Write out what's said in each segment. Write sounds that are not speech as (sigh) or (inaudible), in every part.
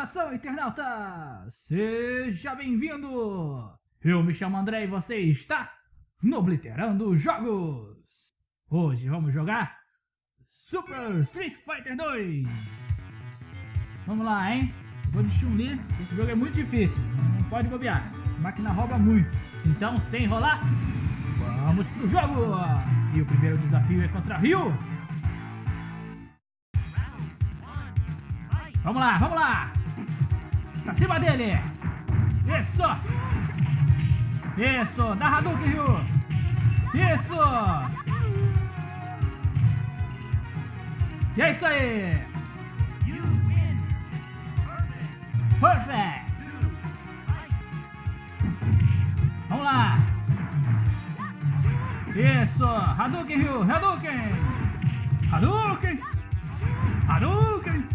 Saudação, internauta! Seja bem-vindo! Eu me chamo André e você está no Obliterando Jogos! Hoje vamos jogar Super Street Fighter 2! Vamos lá, hein? vou de Chun-Li, esse jogo é muito difícil, não pode bobear, a máquina rouba muito. Então, sem enrolar, vamos pro jogo! E o primeiro desafio é contra Ryu! Vamos lá, vamos lá! Pra cima dele! Isso! Isso! Dá Hadouken, Ryu! Isso! E é isso aí! Perfect! Vamos lá! Isso! Hadouken, Ryu! Hadouken! Hadouken! Hadouken!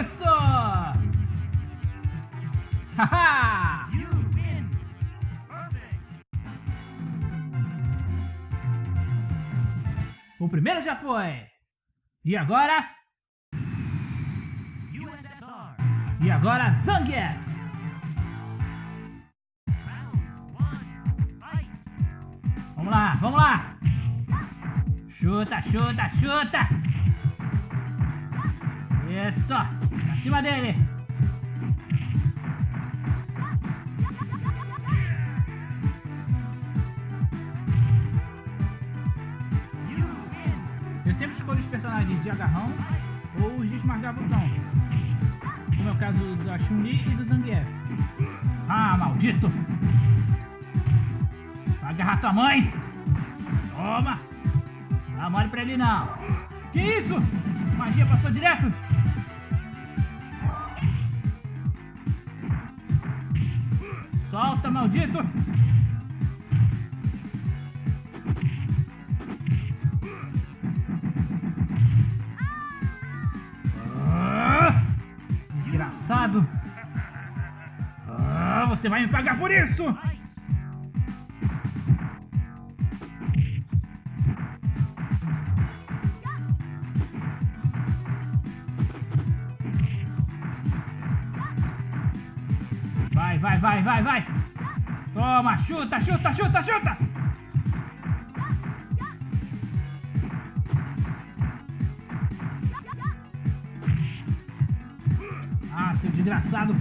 Isso! O primeiro já foi! E agora? E agora Zangief! Vamos lá, vamos lá! Chuta, chuta, chuta! Isso! Pra cima dele! Escolho os personagens de agarrão ou os de esmagar botão. Como é o caso da Chun-Li e do Zangief. Ah, maldito! Vai agarrar tua mãe! Toma! Não dá mole pra ele não! Que isso? Magia passou direto! Solta, maldito! Você vai me pagar por isso! Vai, vai, vai, vai, vai! Toma, chuta, chuta, chuta, chuta! Ah, seu desgraçado!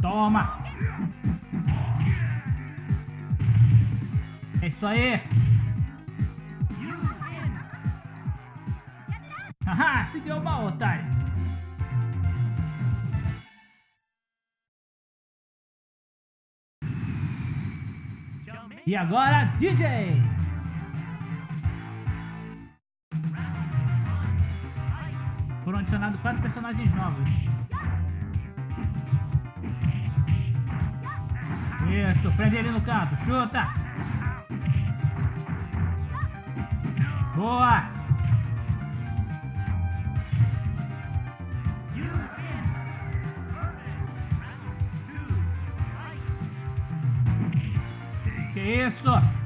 Toma! É isso aí! Haha, se deu mal, otário! E agora, DJ! Foram adicionados quatro personagens novos. Isso, prende ele no canto, chuta! Boa! Que isso?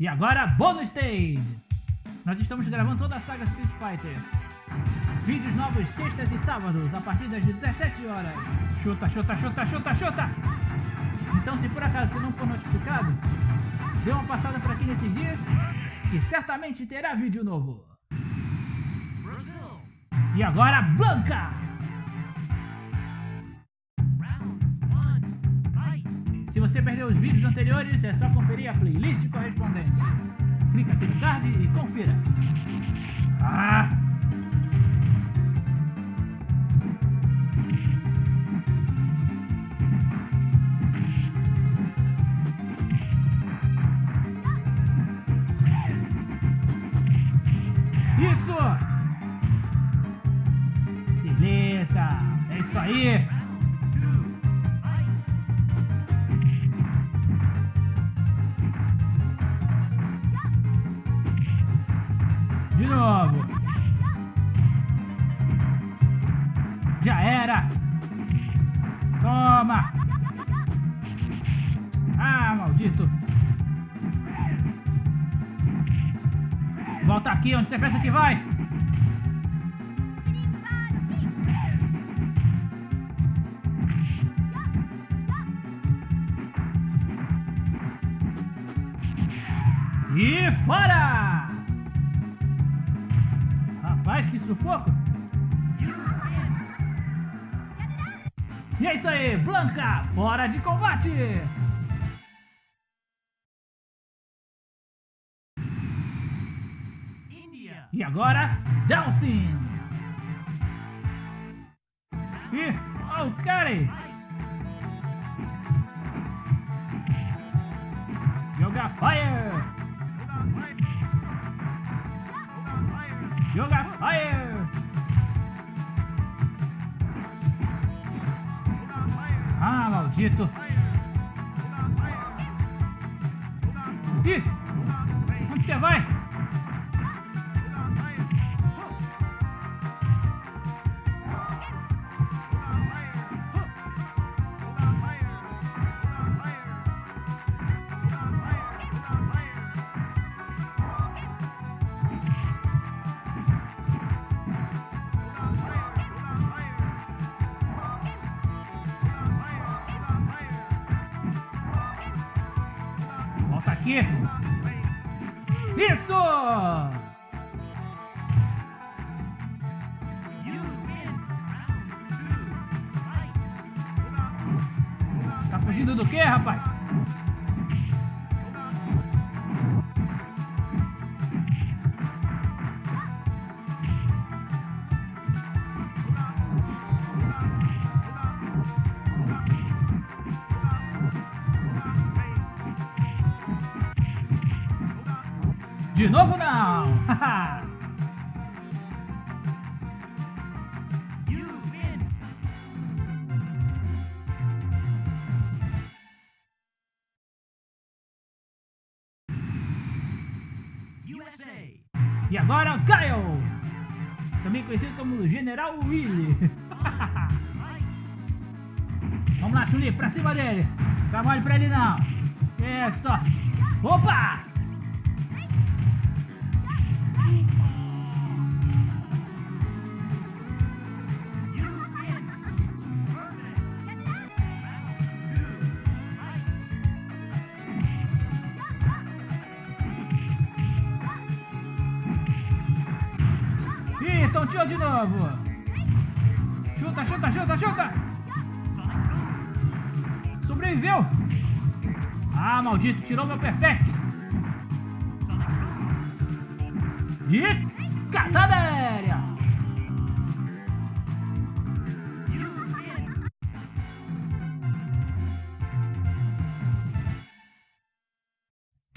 E agora, bônus stage! Nós estamos gravando toda a saga Street Fighter. Vídeos novos sextas e sábados, a partir das 17 horas. Chuta, chuta, chuta, chuta, chuta! Então, se por acaso você não for notificado, dê uma passada por aqui nesses dias, que certamente terá vídeo novo. E agora, Blanca! Você perdeu os vídeos anteriores, é só conferir a playlist correspondente. Clica aqui no card e confira. Ah! Volta aqui, onde você pensa que vai? E fora! Rapaz, que sufoco! E é isso aí, Blanca, fora de combate! Agora, Delsin! E, oh, cara! Joga Fire! Joga Fire! Ah, maldito! Volta De novo não! (laughs) e agora Kyle! Também conhecido como General Willy. (laughs) Vamos lá, Chuli, pra cima dele. Trabalho pra ele não. Isso. Opa! Ih, tonteou de novo. Chuta, chuta, chuta, chuta. Sobreviveu. Ah, maldito, tirou meu perfect. E catada aérea.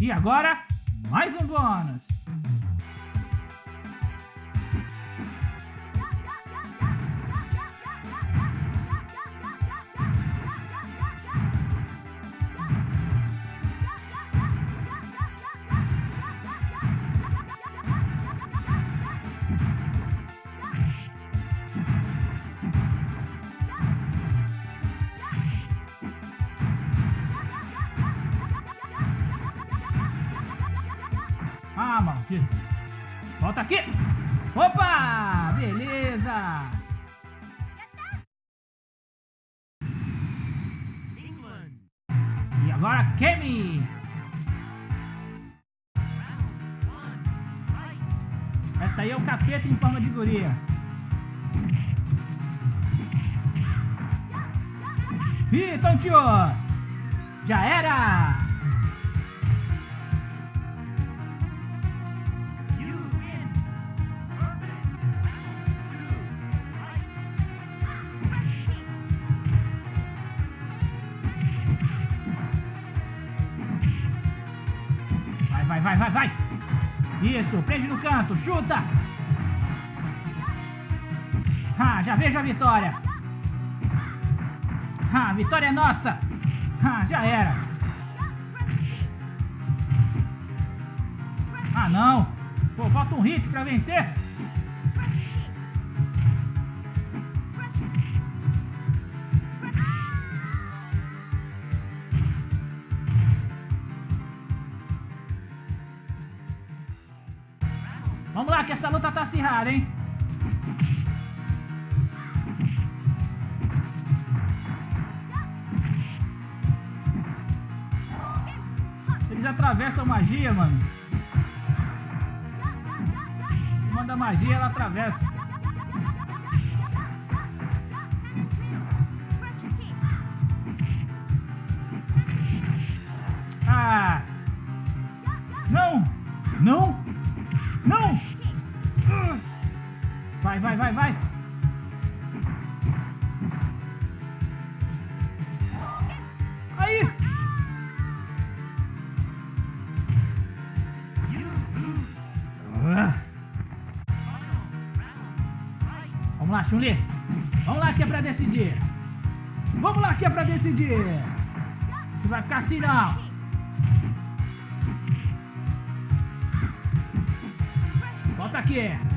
E agora, mais um bônus. Essa aí é o capeta em forma de guria. Ih, tonteou. Já era. Isso, prende no canto, chuta. Ah, já vejo a vitória. Ah, vitória é nossa! Ah, já era! Ah, não! Pô, falta um hit pra vencer! Essa luta tá acirrada, hein? Eles atravessam magia, mano. Manda magia, ela atravessa. Vai! Aí! Ah. Vamos lá, Chun-Li! Vamos lá que é pra decidir! Vamos lá que é pra decidir! Você vai ficar assim não! Volta aqui!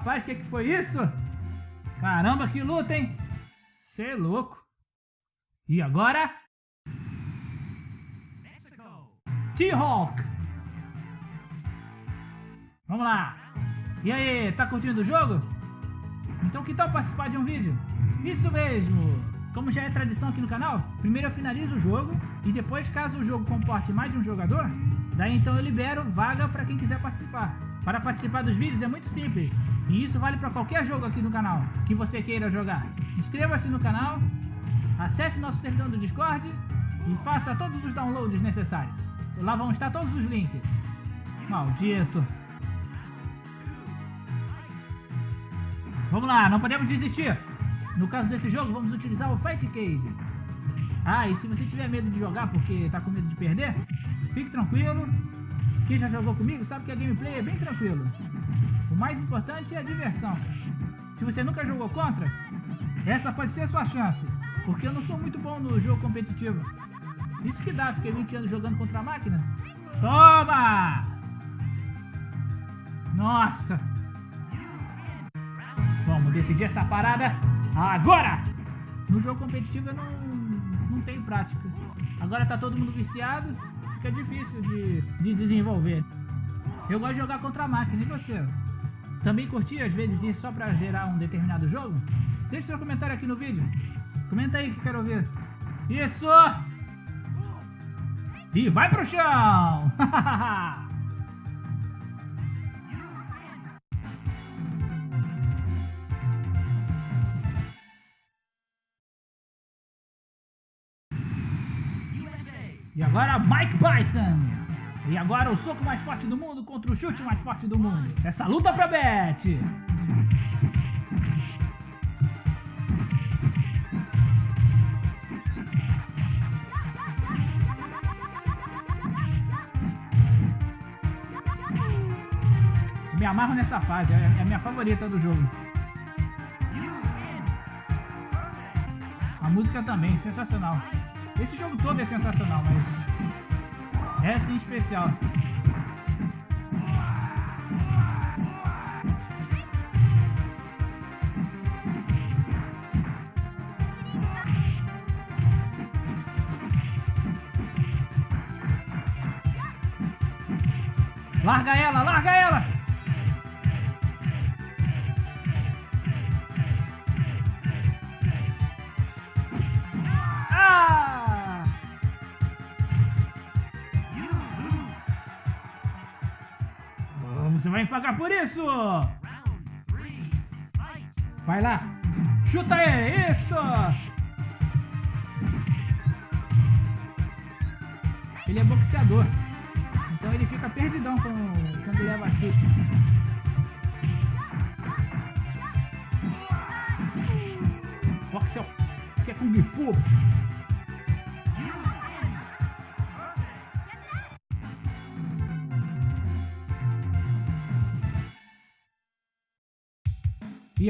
Rapaz, o que, que foi isso? Caramba, que luta, hein? Você é louco! E agora? T-Hawk! Vamos lá! E aí, tá curtindo o jogo? Então que tal participar de um vídeo? Isso mesmo! Como já é tradição aqui no canal, primeiro eu finalizo o jogo e depois, caso o jogo comporte mais de um jogador, daí então eu libero vaga para quem quiser participar. Para participar dos vídeos é muito simples e isso vale para qualquer jogo aqui no canal que você queira jogar. Inscreva-se no canal, acesse nosso servidor do Discord e faça todos os downloads necessários. Lá vão estar todos os links. Maldito! Vamos lá, não podemos desistir! No caso desse jogo, vamos utilizar o Fight Cage. Ah, e se você tiver medo de jogar porque tá com medo de perder, fique tranquilo. Quem já jogou comigo sabe que a gameplay é bem tranquilo. Mais importante é a diversão. Se você nunca jogou contra, essa pode ser a sua chance. Porque eu não sou muito bom no jogo competitivo. Isso que dá, fiquei 20 anos jogando contra a máquina. Toma! Nossa! Vamos decidir essa parada agora! No jogo competitivo eu não, não tenho prática. Agora tá todo mundo viciado, fica difícil de, de desenvolver. Eu gosto de jogar contra a máquina, e você? Também curti às vezes isso só pra gerar um determinado jogo? Deixe seu comentário aqui no vídeo. Comenta aí que quero ver. Isso! E vai pro chão! (laughs) E agora Mike Bison. E agora o soco mais forte do mundo contra o chute mais forte do mundo. Essa luta pra Bet. Me amarro nessa fase, é a minha favorita do jogo. A música também, sensacional. Esse jogo todo é sensacional, mas essa em especial. Larga ela! Você vai pagar por isso! Vai lá! Chuta ele! Isso! Ele é boxeador. Então ele fica perdidão com, quando leva chute. Boxel, que é Kung Fu.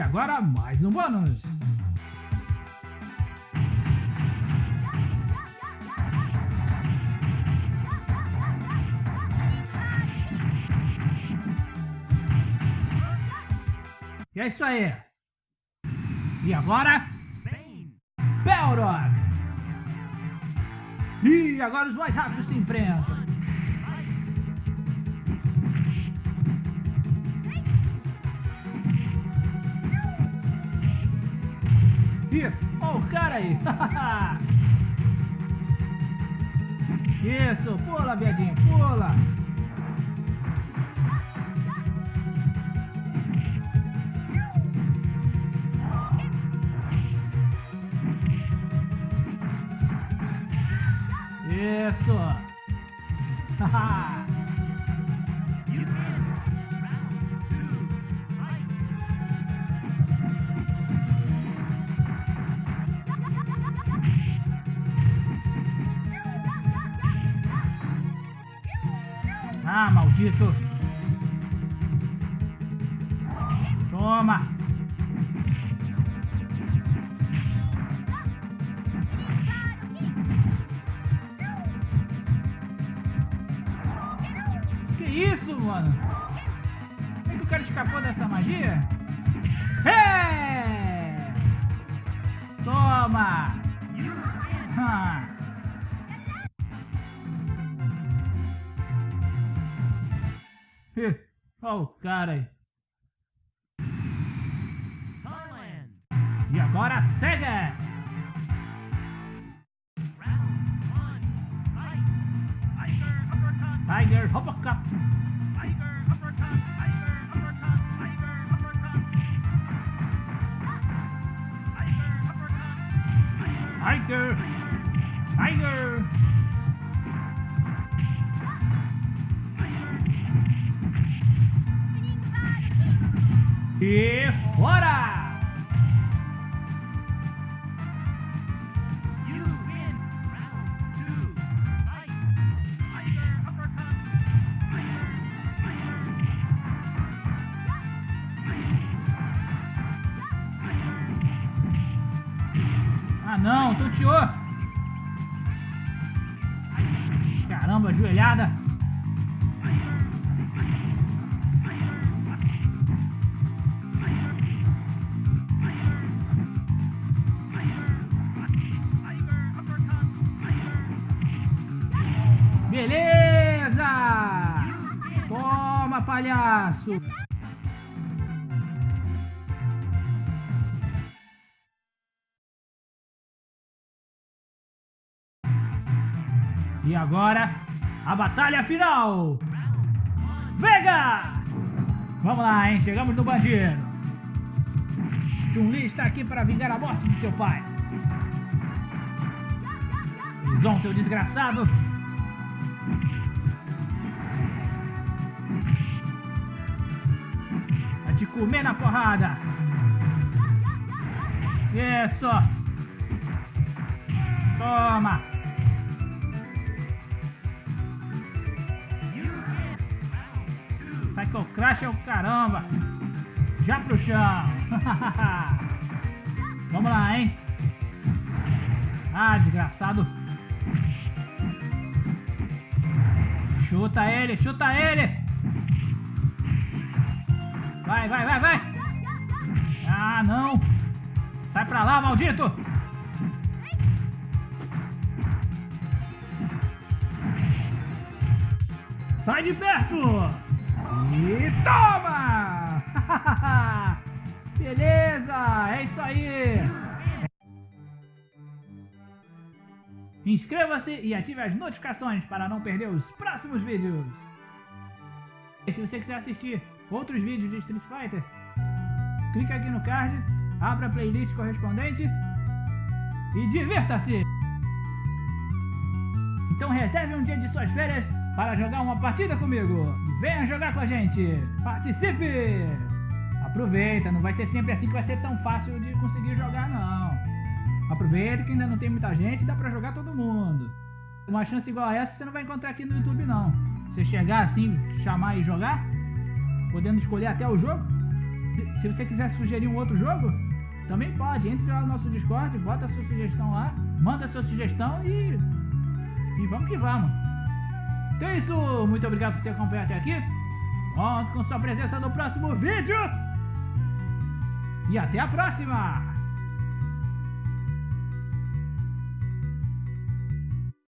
E agora mais um bônus. E é isso aí. E agora? Belrock. E agora os mais rápidos se enfrentam. Olha o cara aí. Isso, pula, viadinho, pula. Isso! ah, (laughs) maldito! Toma! isso, mano? Como é que o cara escapou dessa magia? É! Toma! Ah. Olha o cara aí. E agora cega! Tiger Uppercut! Tiger! Tiger! E fora! Palhaço! E agora, a batalha final! Vega! Vamos lá, hein? Chegamos no bandido. Chun-Li está aqui para vingar a morte de seu pai. Zon, seu desgraçado. Te comer na porrada. Isso. Toma. Psycho Crash é o caramba. Já pro chão. (laughs) Vamos lá, hein? Ah, desgraçado. Chuta ele, chuta ele. Vai, vai, vai, vai. Ah, não. Sai pra lá, maldito. Sai de perto. E toma! (laughs) Beleza, é isso aí! Inscreva-se e ative as notificações para não perder os próximos vídeos. E se você quiser assistir outros vídeos de Street Fighter, clique aqui no card, abra a playlist correspondente e divirta-se! Então reserve um dia de suas férias para jogar uma partida comigo. Venha jogar com a gente. Participe! Aproveita, não vai ser sempre assim que vai ser tão fácil de conseguir jogar não. Aproveita que ainda não tem muita gente, dá pra jogar todo mundo. Uma chance igual a essa você não vai encontrar aqui no YouTube não. Você chegar assim, chamar e jogar, podendo escolher até o jogo. Se você quiser sugerir um outro jogo, também pode. Entre lá no nosso Discord, bota a sua sugestão lá, manda a sua sugestão e... E vamos que vamos. Então é isso, muito obrigado por ter acompanhado até aqui. Conto com sua presença no próximo vídeo. E até a próxima!